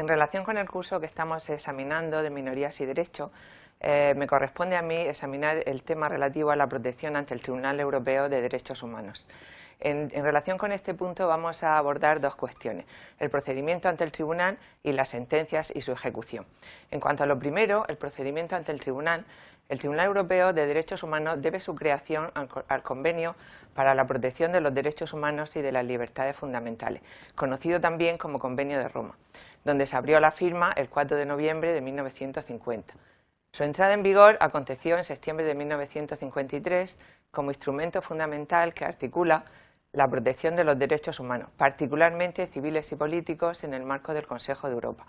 En relación con el curso que estamos examinando de minorías y derechos, eh, me corresponde a mí examinar el tema relativo a la protección ante el Tribunal Europeo de Derechos Humanos. En, relación con este punto vamos a abordar dos cuestiones, el procedimiento ante el tribunal y las sentencias y su ejecución. En cuanto a lo primero, el procedimiento ante el tribunal, el Tribunal Europeo de Derechos Humanos debe su creación al, Convenio para la Protección de los Derechos Humanos y de las Libertades Fundamentales, conocido también como Convenio de Roma, donde se abrió la firma el 4 de noviembre de 1950. Su entrada en vigor aconteció en septiembre de 1953 como instrumento fundamental que articula la protección de los derechos humanos, particularmente civiles y políticos, en el marco del Consejo de Europa.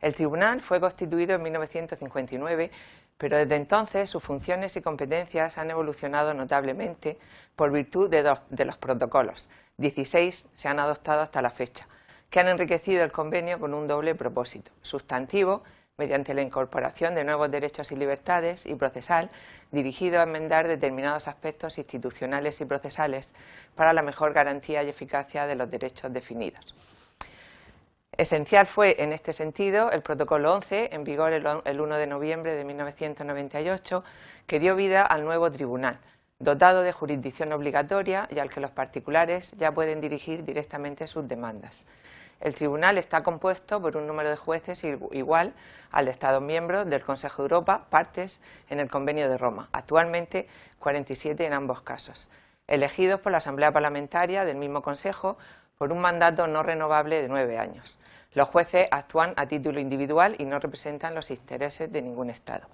El tribunal fue constituido en 1959, pero desde entonces sus funciones y competencias han evolucionado notablemente por virtud de, de los protocolos. 16 se han adoptado hasta la fecha, que han enriquecido el convenio con un doble propósito, sustantivo mediante la incorporación de nuevos derechos y libertades y procesal dirigido a enmendar determinados aspectos institucionales y procesales para la mejor garantía y eficacia de los derechos definidos. Esencial fue, en este sentido, el Protocolo 11, en vigor el 1 de noviembre de 1998, que dio vida al nuevo tribunal, dotado de jurisdicción obligatoria y al que los particulares ya pueden dirigir directamente sus demandas. El tribunal está compuesto por un número de jueces igual al de Estados miembros del Consejo de Europa, partes en el Convenio de Roma, actualmente 47 en ambos casos, elegidos por la Asamblea Parlamentaria del mismo Consejo por un mandato no renovable de nueve años. Los jueces actúan a título individual y no representan los intereses de ningún Estado.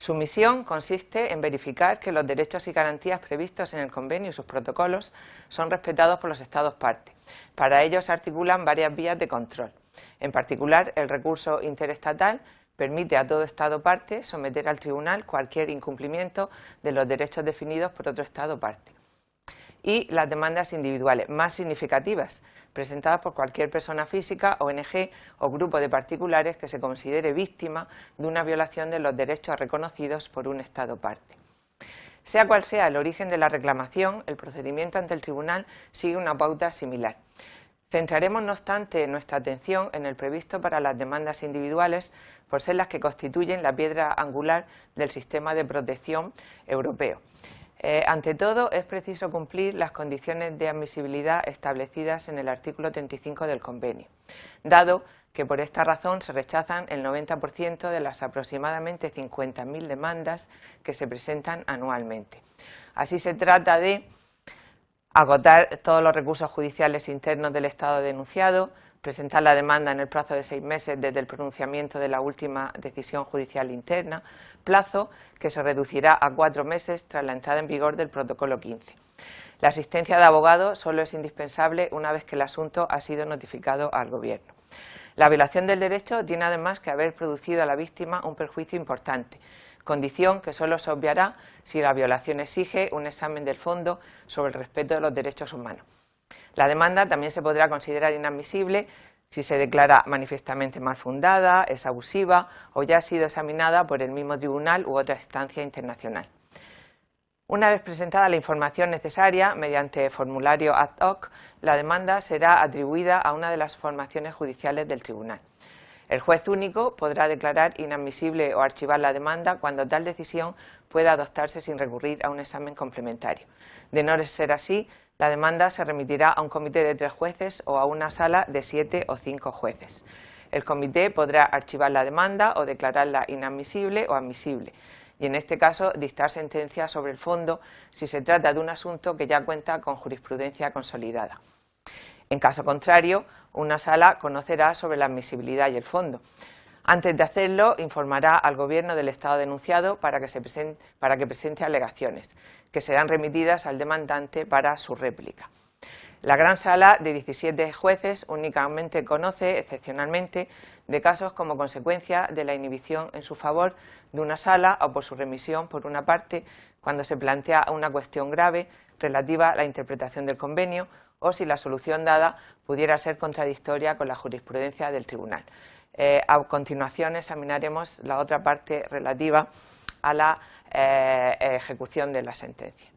Su misión consiste en verificar que los derechos y garantías previstos en el convenio y sus protocolos son respetados por los Estados partes. Para ello se articulan varias vías de control. En particular, el recurso interestatal permite a todo Estado parte someter al tribunal cualquier incumplimiento de los derechos definidos por otro Estado parte. Y las demandas individuales más significativas, presentadas por cualquier persona física, ONG o grupo de particulares que se considere víctima de una violación de los derechos reconocidos por un Estado parte. Sea cual sea el origen de la reclamación, el procedimiento ante el tribunal sigue una pauta similar. Centraremos, no obstante, nuestra atención en el previsto para las demandas individuales, por ser las que constituyen la piedra angular del sistema de protección europeo. Eh, ante todo, es preciso cumplir las condiciones de admisibilidad establecidas en el artículo 35 del convenio, dado que por esta razón se rechazan el 90% de las aproximadamente 50.000 demandas que se presentan anualmente. Así se trata de agotar todos los recursos judiciales internos del Estado denunciado, presentar la demanda en el plazo de seis meses desde el pronunciamiento de la última decisión judicial interna, plazo que se reducirá a cuatro meses tras la entrada en vigor del protocolo 15. La asistencia de abogado solo es indispensable una vez que el asunto ha sido notificado al Gobierno. La violación del derecho tiene además que haber producido a la víctima un perjuicio importante, condición que solo se obviará si la violación exige un examen del fondo sobre el respeto de los derechos humanos. La demanda también se podrá considerar inadmisible si se declara manifiestamente mal fundada, es abusiva o ya ha sido examinada por el mismo tribunal u otra instancia internacional. Una vez presentada la información necesaria mediante formulario ad hoc, la demanda será atribuida a una de las formaciones judiciales del tribunal. El juez único podrá declarar inadmisible o archivar la demanda cuando tal decisión pueda adoptarse sin recurrir a un examen complementario. De no ser así, la demanda se remitirá a un comité de tres jueces o a una sala de siete o cinco jueces. El comité podrá archivar la demanda o declararla inadmisible o admisible y en este caso dictar sentencia sobre el fondo si se trata de un asunto que ya cuenta con jurisprudencia consolidada. En caso contrario, una sala conocerá sobre la admisibilidad y el fondo. Antes de hacerlo, informará al Gobierno del Estado denunciado para que, presente, presente alegaciones, que serán remitidas al demandante para su réplica. La gran sala de 17 jueces únicamente conoce, excepcionalmente, de casos como consecuencia de la inhibición en su favor de una sala o por su remisión por una parte cuando se plantea una cuestión grave relativa a la interpretación del convenio o si la solución dada pudiera ser contradictoria con la jurisprudencia del tribunal. Eh, a continuación examinaremos la otra parte relativa a la eh, ejecución de la sentencia.